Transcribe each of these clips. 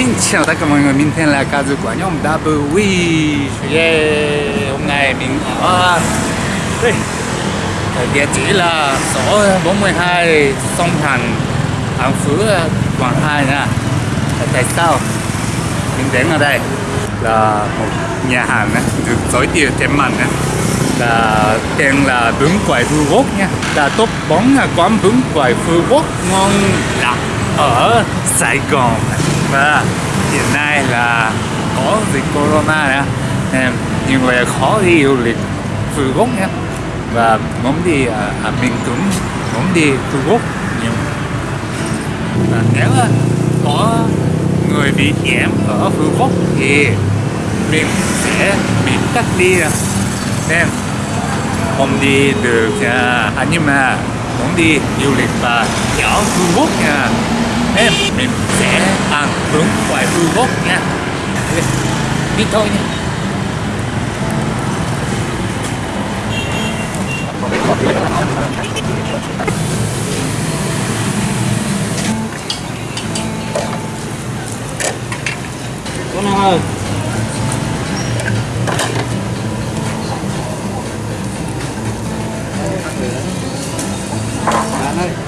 Xin chào tất cả mọi người, mình tên là Kazu của nhóm WE yeah. Hôm nay mình ở đây. Địa chỉ là số 42 Sông Thành An Phú, Quảng Hai nha. Tại sao mình đến ở đây? Là một nhà hàng được giới thiệu trên mạng là tên là bún Quẩy Phú Quốc nha. Là top 4 quán bún Quẩy Phú Quốc ngon lạ ở Sài Gòn. Vâng và hiện nay là có dịch corona nữa nên nhiều người khó đi du lịch Phú Quốc nhé. Và muốn đi ở, ở miền Trung muốn đi Phú Quốc nhưng và nếu có người bị nhiễm ở Phú Quốc thì mình sẽ bị cách ly nên không đi được nha à, nhưng mà muốn đi du lịch và nhỏ Phú Quốc nha em mình sẽ ăn hướng ngoài hư gốc nha. Đi thôi nha. Con nào ơi.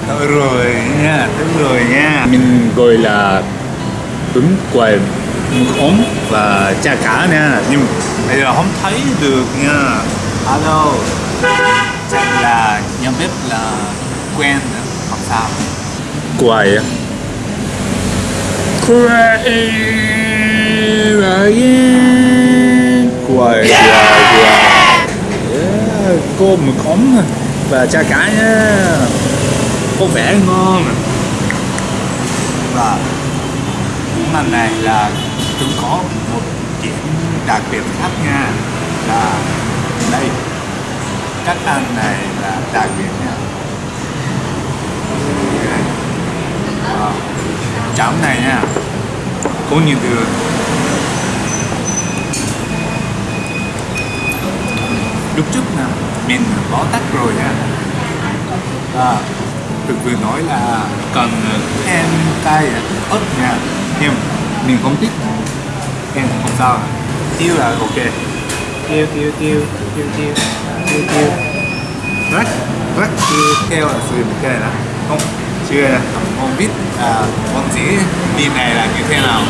Thôi rồi nha, đúng rồi nha. Mình gọi là bún quầy mực ống và chả cá nha. Nhưng bây giờ không thấy được nha. Alo. Chắc là nhà bếp là quen nữa, không sao. Quầy á. Quầy Quầy, quầy, Cô mực ống và chả cá nha có vẻ ngon. Và món ăn này là cũng có một điểm đặc biệt khác nha là đây. Các ăn này là đặc biệt nha. Wow. cháo này nha. Có nhiều đường lúc trước nè mình có tắt rồi nha. À, được vừa nói là cần thêm cay ớt nha nhưng mình không thích em không sao. Tiêu là ok. Tiêu tiêu tiêu tiêu tiêu tiêu tiêu rất rất tiêu theo là sử dụng cái này đó. Không chưa. Không biết à, món gì đi này là như thế nào.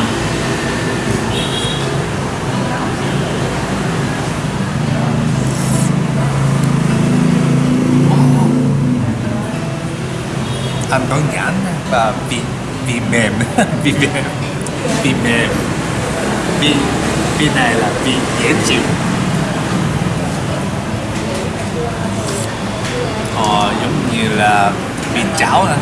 Ăn có nhãn và vị vị mềm. Vị mềm. Vị mềm. Vị vị này là vị dễ chịu. Họ giống như là vị cháo nè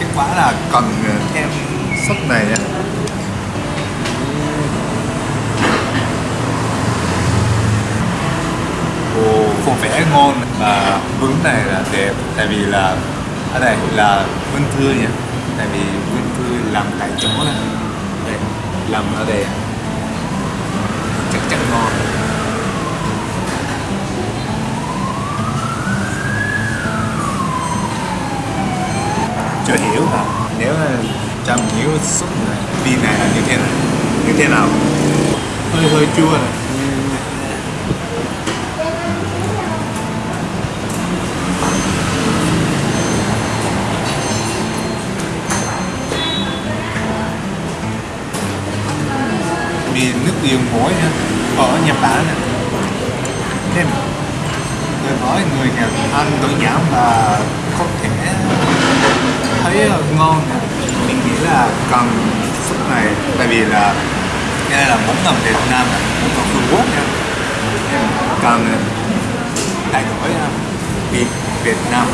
cái quả là cần ờ, thêm sốt này nha vẽ ngon và bún này là đẹp. Tại vì là, ở đây là vân thư nhỉ tại vì vân thư làm tại chỗ này. Đây, làm ở đây. Chắc chắn ngon. Chưa hiểu hả? Nếu trong hiểu xúc này vì này là như thế này như thế nào? Hơi hơi chua này nước nha ờ, ở Nhật Bản nè. Nên tôi nói người Nhật ăn tối nhãn và có thể thấy ờ, ngon nè. Mình nghĩ là cần sức này, tại vì là đây là món ngầm Việt Nam món ngầm Trung Quốc nha. Nên cần thay đổi ờ, vị Việt Nam.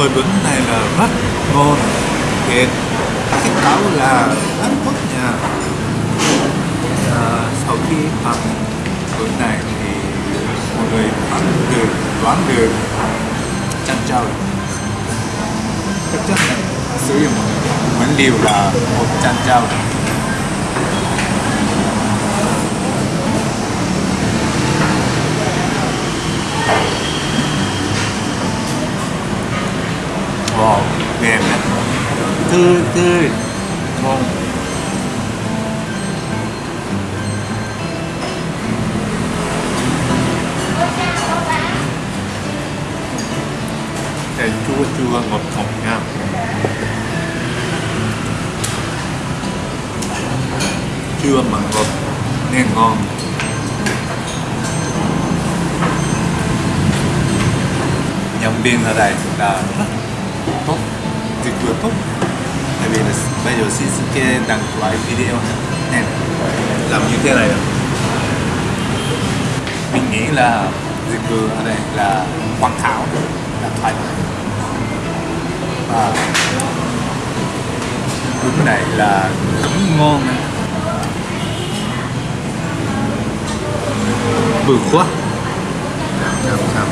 Sôi bún này là rất ngon thiệt cái cáo là rất tốt nha à, sau khi ăn bún này thì mọi người ăn được đoán được. Chăn trâu. Chắc chắn là sử dụng nguyên liệu là một chăn trâu wow mềm đấy tươi tươi ngon cái chua chua ngọt ngọt nha. Chua mà ngọt nên ngon. Nhân viên ở đây là rất tốt. Tuyệt vời tốt tại vì là bây giờ Shinsuke đăng loại video em, làm như thế này mình nghĩ là dịch vụ ở đây là hoàn hảo, là thoải mái. Và lúc này là cũng ngon vừa quá. Làm sao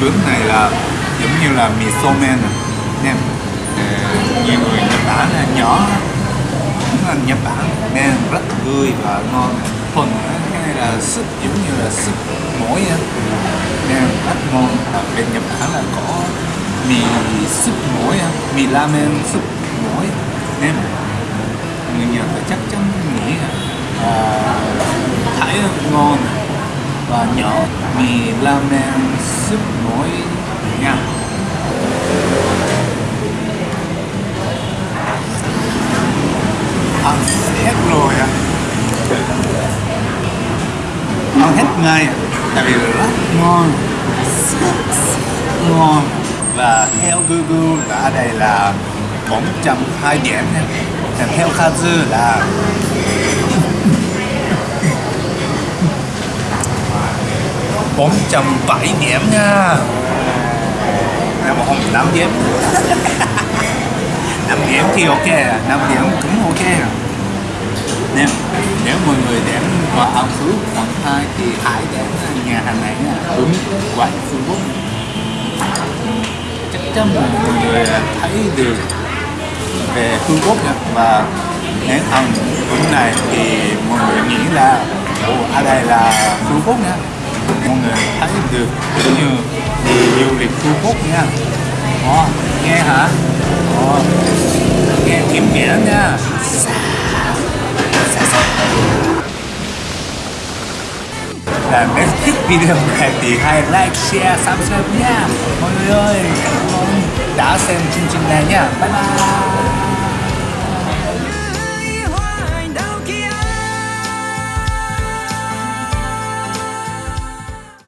bướm này là giống như là mì somen à. nè nem nhiều người Nhật Bản là nhỏ, cũng là Nhật Bản nên rất tươi và ngon. Phần cái này là súp, giống như là súp mỗi á. Nên rất ngon. Ở bên Nhật Bản là có mì súp mỗi á, mì ramen súp mỗi nên người Nhật chắc chắn nghĩ là à, Thái ngon và nhỏ mì ramen súp mỗi nha ăn hết rồi à ăn hết ngay à. tại vì rất ngon. Ngon. Và theo Google là ở đây là 420 điểm nha. Theo Kazu là bốn trăm bảy điểm nha. Em không năm điểm. Năm điểm thì ok à năm điểm cũng ok. Nếu, nè nếu mọi người đến vào ăn Phú quận 2 thì hãy đến nhà hàng này nha. Đúng quán Facebook chắc chắn mọi người thấy được về Phương Quốc nha. Và nếu ăn bún này thì mọi người nghĩ là ồ ở đây là Phương Quốc nha mọi người thấy được cũng như du lịch Phú Quốc nha. Ồ, nghe hả? Ồ, nghe kiếm nghĩa nha. Là nếu thích video này thì hãy like, share, subscribe nha. Mọi người ơi cảm ơn đã xem chương trình này nha. Bye bye.